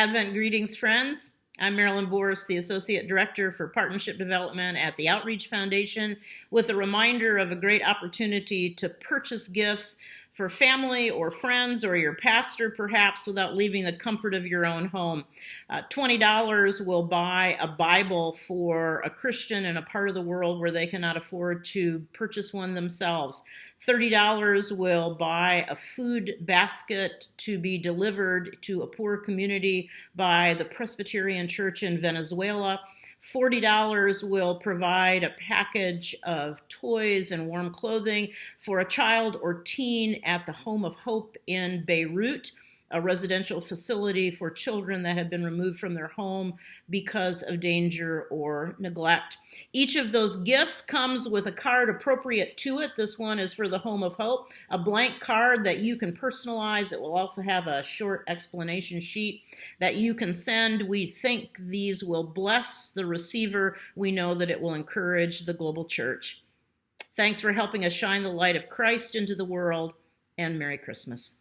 Advent greetings, friends. I'm Marilyn Borst, the Associate Director for Partnership Development at the Outreach Foundation, with a reminder of a great opportunity to purchase gifts for family or friends or your pastor, perhaps, without leaving the comfort of your own home. Uh, $20 will buy a Bible for a Christian in a part of the world where they cannot afford to purchase one themselves. $30 will buy a food basket to be delivered to a poor community by the Presbyterian Church in Venezuela. $40 will provide a package of toys and warm clothing for a child or teen at the Home of Hope in Beirut a residential facility for children that have been removed from their home because of danger or neglect. Each of those gifts comes with a card appropriate to it. This one is for the Home of Hope, a blank card that you can personalize. It will also have a short explanation sheet that you can send. We think these will bless the receiver. We know that it will encourage the global church. Thanks for helping us shine the light of Christ into the world, and Merry Christmas.